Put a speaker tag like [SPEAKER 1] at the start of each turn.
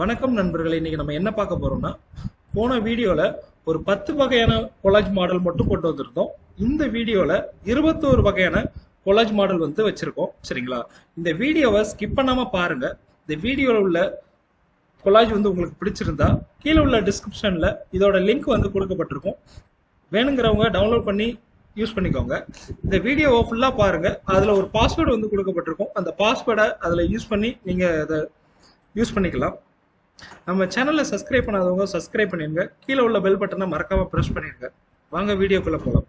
[SPEAKER 1] வணக்கம் நண்பர்களே இன்னைக்கு நம்ம என்ன பார்க்க போறோம்னா போன வீடியோல ஒரு பத்து வகையான கொலாஜ் மாடல் மட்டும் கொண்டு வந்திருந்தோம். இந்த வீடியோல இருபத்தோரு வகையான கொலாஜ் மாடல் வந்து வச்சிருக்கோம். சரிங்களா? இந்த வீடியோவை ஸ்கிப் பண்ணாம பாருங்க. இந்த வீடியோல உள்ள கொலாஜ் வந்து உங்களுக்கு பிடிச்சிருந்தா கீழே உள்ள டிஸ்கிரிப்ஷன்ல இதோட லிங்க் வந்து கொடுக்கப்பட்டிருக்கும். வேணுங்கிறவங்க டவுன்லோட் பண்ணி யூஸ் பண்ணிக்கோங்க. இந்த வீடியோவை ஃபுல்லாக பாருங்க. அதில் ஒரு பாஸ்வேர்டு வந்து கொடுக்கப்பட்டிருக்கும். அந்த பாஸ்வேர்டை அதில் யூஸ் பண்ணி நீங்கள் அதை யூஸ் பண்ணிக்கலாம். நம்ம சேனலை சப்ஸ்கிரைப் பண்ணாதவங்க சப்ஸ்கிரைப் பண்ணிடுங்க கீழே உள்ள பெல் பட்டனை மறக்காம ப்ரெஸ் பண்ணிருங்க. வாங்க வீடியோக்குள்ள போகலாம்